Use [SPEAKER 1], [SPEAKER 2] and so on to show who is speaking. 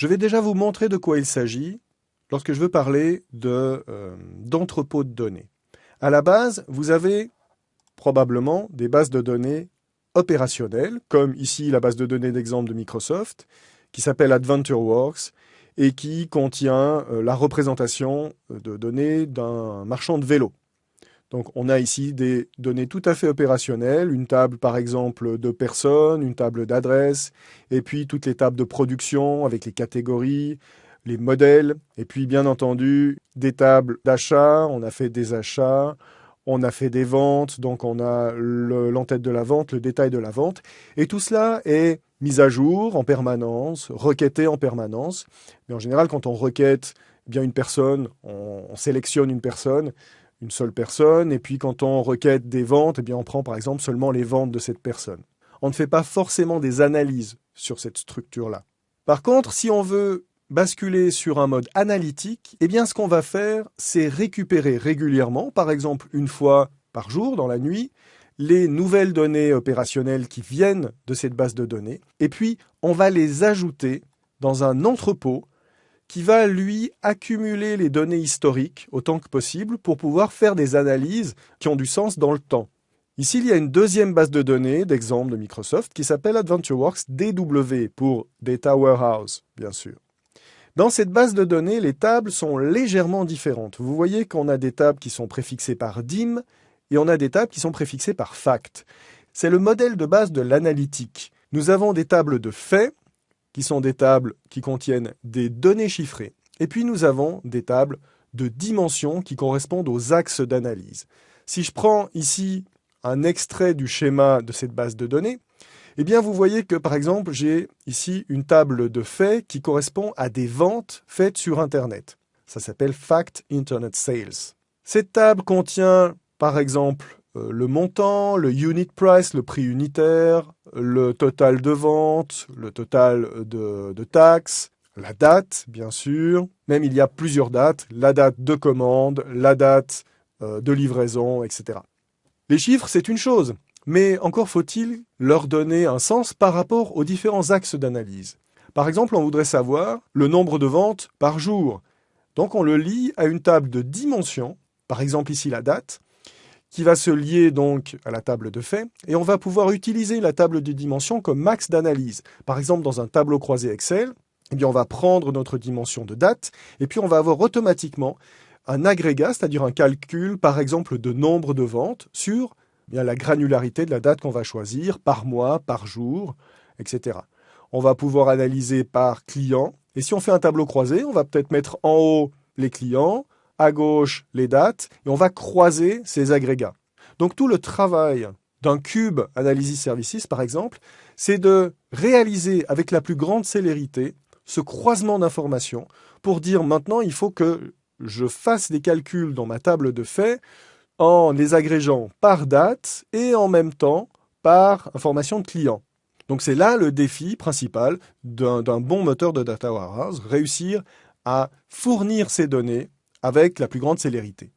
[SPEAKER 1] Je vais déjà vous montrer de quoi il s'agit lorsque je veux parler euh, d'entrepôt de, de données. À la base, vous avez probablement des bases de données opérationnelles, comme ici la base de données d'exemple de Microsoft, qui s'appelle AdventureWorks, et qui contient euh, la représentation de données d'un marchand de vélo. Donc on a ici des données tout à fait opérationnelles, une table par exemple de personnes, une table d'adresses, et puis toutes les tables de production avec les catégories, les modèles, et puis bien entendu des tables d'achat, on a fait des achats, on a fait des ventes, donc on a l'entête de la vente, le détail de la vente, et tout cela est mis à jour en permanence, requêté en permanence, mais en général quand on requête bien une personne, on, on sélectionne une personne, une seule personne, et puis quand on requête des ventes, eh bien on prend par exemple seulement les ventes de cette personne. On ne fait pas forcément des analyses sur cette structure-là. Par contre, si on veut basculer sur un mode analytique, eh bien ce qu'on va faire, c'est récupérer régulièrement, par exemple une fois par jour dans la nuit, les nouvelles données opérationnelles qui viennent de cette base de données, et puis on va les ajouter dans un entrepôt qui va, lui, accumuler les données historiques autant que possible pour pouvoir faire des analyses qui ont du sens dans le temps. Ici, il y a une deuxième base de données d'exemple de Microsoft qui s'appelle AdventureWorks DW pour Data Warehouse, bien sûr. Dans cette base de données, les tables sont légèrement différentes. Vous voyez qu'on a des tables qui sont préfixées par DIM et on a des tables qui sont préfixées par FACT. C'est le modèle de base de l'analytique. Nous avons des tables de faits qui sont des tables qui contiennent des données chiffrées. Et puis nous avons des tables de dimensions qui correspondent aux axes d'analyse. Si je prends ici un extrait du schéma de cette base de données, eh bien vous voyez que par exemple j'ai ici une table de faits qui correspond à des ventes faites sur Internet. Ça s'appelle Fact Internet Sales. Cette table contient par exemple euh, le montant, le unit price, le prix unitaire, le total de vente, le total de, taxes, la date, bien sûr. Même il y a plusieurs dates, la date de commande, la date euh, de livraison, etc. Les chiffres, c'est une chose, mais encore faut-il leur donner un sens par rapport aux différents axes d'analyse. Par exemple, on voudrait savoir le nombre de ventes par jour. Donc on le lie à une table de dimensions, par exemple ici la date, qui va se lier donc à la table de faits, et on va pouvoir utiliser la table de dimensions comme max d'analyse. Par exemple, dans un tableau croisé Excel, eh on va prendre notre dimension de date, et puis on va avoir automatiquement un agrégat, c'est-à-dire un calcul, par exemple, de nombre de ventes sur eh bien, la granularité de la date qu'on va choisir, par mois, par jour, etc. On va pouvoir analyser par client, et si on fait un tableau croisé, on va peut-être mettre en haut les clients, à gauche les dates, et on va croiser ces agrégats. Donc tout le travail d'un cube Analysis Services, par exemple, c'est de réaliser avec la plus grande célérité ce croisement d'informations pour dire maintenant il faut que je fasse des calculs dans ma table de faits en les agrégeant par date et en même temps par information de client. Donc c'est là le défi principal d'un bon moteur de data warehouse, réussir à fournir ces données avec la plus grande célérité.